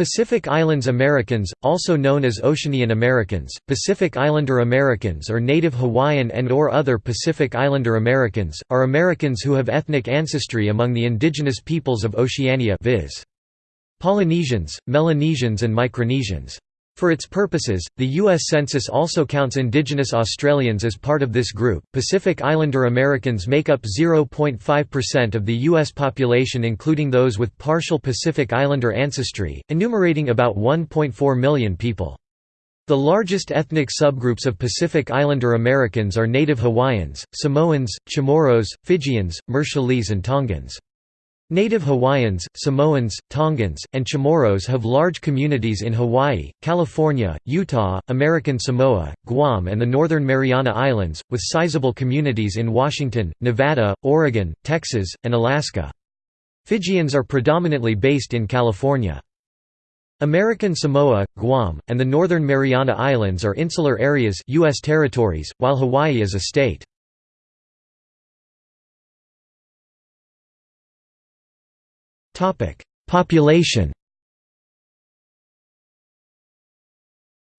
Pacific Islands Americans, also known as Oceanian Americans, Pacific Islander Americans or Native Hawaiian and or other Pacific Islander Americans, are Americans who have ethnic ancestry among the indigenous peoples of Oceania viz. Polynesians, Melanesians and Micronesians. For its purposes, the U.S. Census also counts indigenous Australians as part of this group. Pacific Islander Americans make up 0.5% of the U.S. population, including those with partial Pacific Islander ancestry, enumerating about 1.4 million people. The largest ethnic subgroups of Pacific Islander Americans are Native Hawaiians, Samoans, Chamorros, Fijians, Marshallese, and Tongans. Native Hawaiians, Samoans, Tongans, and Chamorros have large communities in Hawaii, California, Utah, American Samoa, Guam and the Northern Mariana Islands, with sizable communities in Washington, Nevada, Oregon, Texas, and Alaska. Fijians are predominantly based in California. American Samoa, Guam, and the Northern Mariana Islands are insular areas U.S. territories, while Hawaii is a state. Population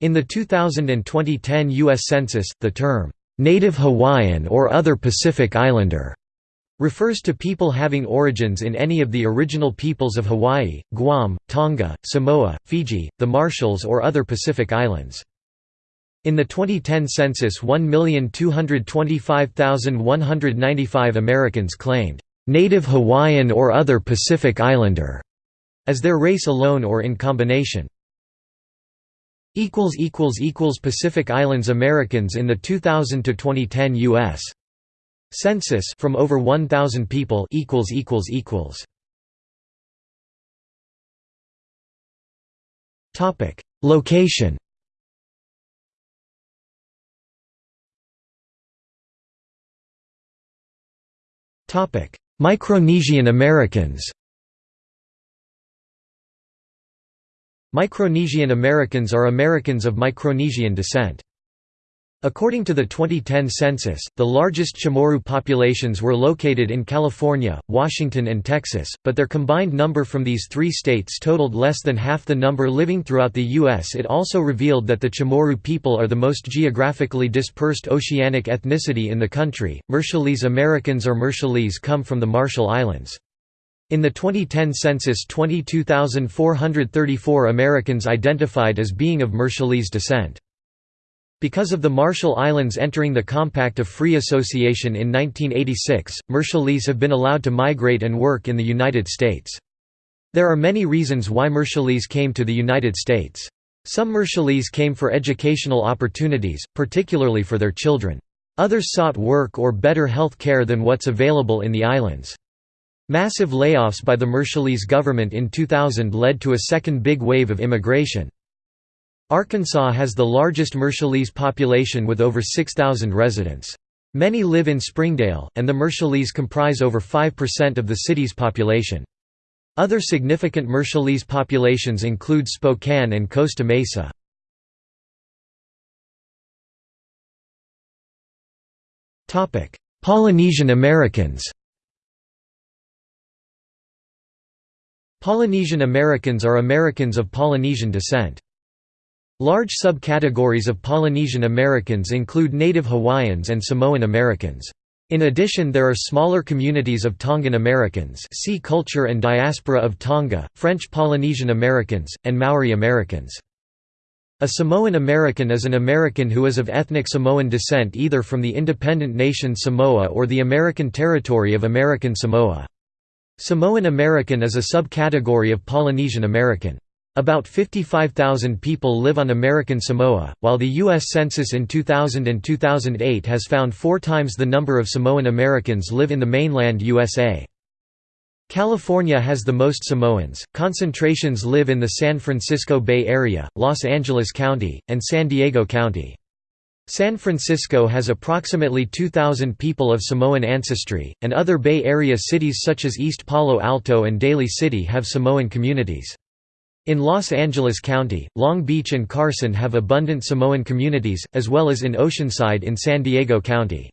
In the 2000 and 2010 U.S. Census, the term, "'Native Hawaiian or other Pacific Islander' refers to people having origins in any of the original peoples of Hawaii, Guam, Tonga, Samoa, Fiji, the Marshalls or other Pacific Islands. In the 2010 census 1,225,195 Americans claimed, Native Hawaiian or other Pacific Islander, as their race alone or in combination. Pacific Islands Americans in the 2000 to 2010 U.S. Census from over 1,000 people equals equals equals. Topic Location Topic Micronesian Americans Micronesian Americans are Americans of Micronesian descent. According to the 2010 census, the largest Chamorro populations were located in California, Washington and Texas, but their combined number from these three states totaled less than half the number living throughout the U.S. It also revealed that the Chamorro people are the most geographically dispersed oceanic ethnicity in the country. Marshallese Americans or Marshallese come from the Marshall Islands. In the 2010 census 22,434 Americans identified as being of Marshallese descent. Because of the Marshall Islands entering the Compact of Free Association in 1986, Marshallese have been allowed to migrate and work in the United States. There are many reasons why Marshallese came to the United States. Some Marshallese came for educational opportunities, particularly for their children. Others sought work or better health care than what's available in the islands. Massive layoffs by the Marshallese government in 2000 led to a second big wave of immigration. Arkansas has the largest Marshallese population with over 6,000 residents. Many live in Springdale, and the Marshallese comprise over 5% of the city's population. Other significant Marshallese populations include Spokane and Costa Mesa. Polynesian Americans Polynesian Americans are Americans of Polynesian descent. Large subcategories of Polynesian Americans include Native Hawaiians and Samoan Americans. In addition there are smaller communities of Tongan Americans see Culture and Diaspora of Tonga, French Polynesian Americans, and Maori Americans. A Samoan American is an American who is of ethnic Samoan descent either from the independent nation Samoa or the American territory of American Samoa. Samoan American is a subcategory of Polynesian American. About 55,000 people live on American Samoa, while the U.S. Census in 2000 and 2008 has found four times the number of Samoan Americans live in the mainland USA. California has the most Samoans, concentrations live in the San Francisco Bay Area, Los Angeles County, and San Diego County. San Francisco has approximately 2,000 people of Samoan ancestry, and other Bay Area cities such as East Palo Alto and Daly City have Samoan communities. In Los Angeles County, Long Beach and Carson have abundant Samoan communities, as well as in Oceanside in San Diego County.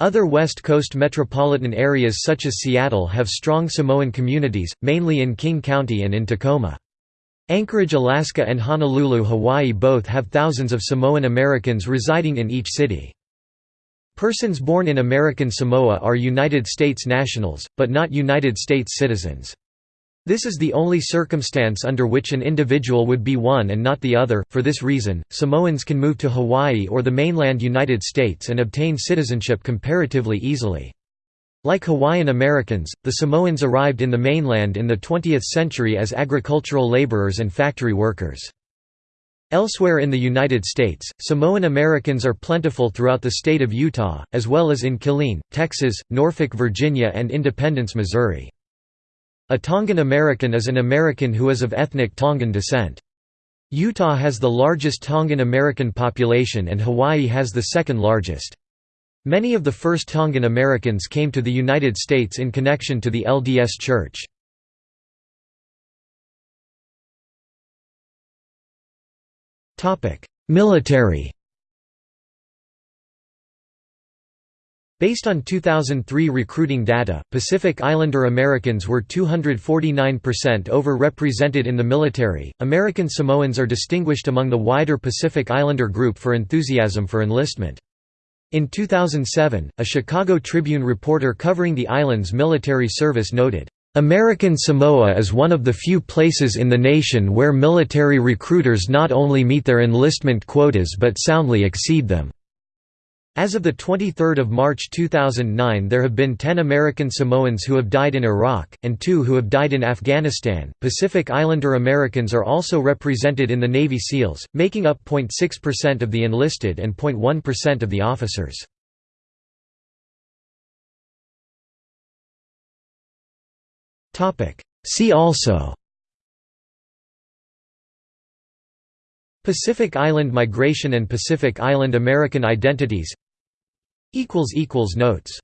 Other West Coast metropolitan areas such as Seattle have strong Samoan communities, mainly in King County and in Tacoma. Anchorage, Alaska and Honolulu, Hawaii both have thousands of Samoan Americans residing in each city. Persons born in American Samoa are United States nationals, but not United States citizens. This is the only circumstance under which an individual would be one and not the other. For this reason, Samoans can move to Hawaii or the mainland United States and obtain citizenship comparatively easily. Like Hawaiian Americans, the Samoans arrived in the mainland in the 20th century as agricultural laborers and factory workers. Elsewhere in the United States, Samoan Americans are plentiful throughout the state of Utah, as well as in Killeen, Texas, Norfolk, Virginia and Independence, Missouri. A Tongan American is an American who is of ethnic Tongan descent. Utah has the largest Tongan American population and Hawaii has the second largest. Many of the first Tongan Americans came to the United States in connection to the LDS Church. Military Based on 2003 recruiting data, Pacific Islander Americans were 249% over-represented in the military. American Samoans are distinguished among the wider Pacific Islander group for enthusiasm for enlistment. In 2007, a Chicago Tribune reporter covering the island's military service noted, "...American Samoa is one of the few places in the nation where military recruiters not only meet their enlistment quotas but soundly exceed them." As of 23 March 2009 there have been 10 American Samoans who have died in Iraq, and 2 who have died in Afghanistan. Pacific Islander Americans are also represented in the Navy SEALs, making up 0.6% of the enlisted and 0.1% of the officers. See also Pacific Island migration and Pacific Island American identities. Notes